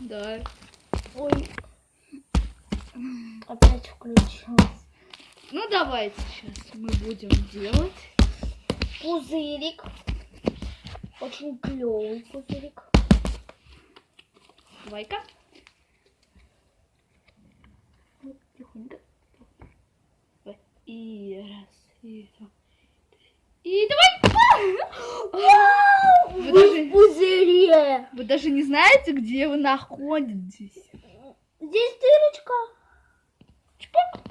Да. Ой. Опять включилась. Ну давайте сейчас мы будем делать. Пузырик. Очень клевый пузырик. Давай-ка. Вот, Тихонько. Давай. И раз, и два. И давай! Вау! Вы Вы даже- в Вы даже не знаете, где вы находитесь. Здесь дырочка. Чпок.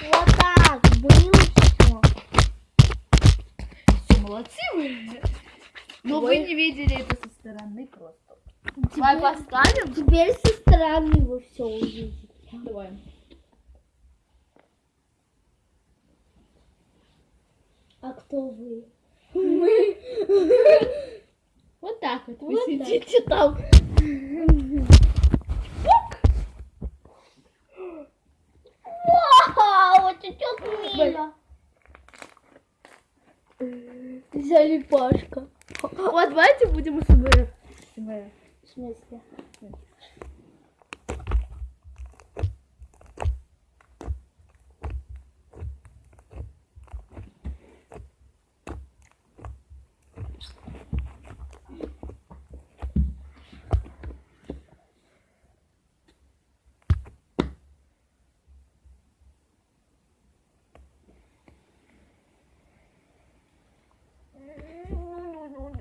Вот так было все. Все, молодцы вы. Но вы Ой. не видели это со стороны просто. Давай поставим. Теперь со стороны вы все увидите. Давай. А кто вы? Вот так вот. Вы Вот сидите там. Вау, это чё мило. Залипашка. Вот давайте будем СМР. СМР. В смысле?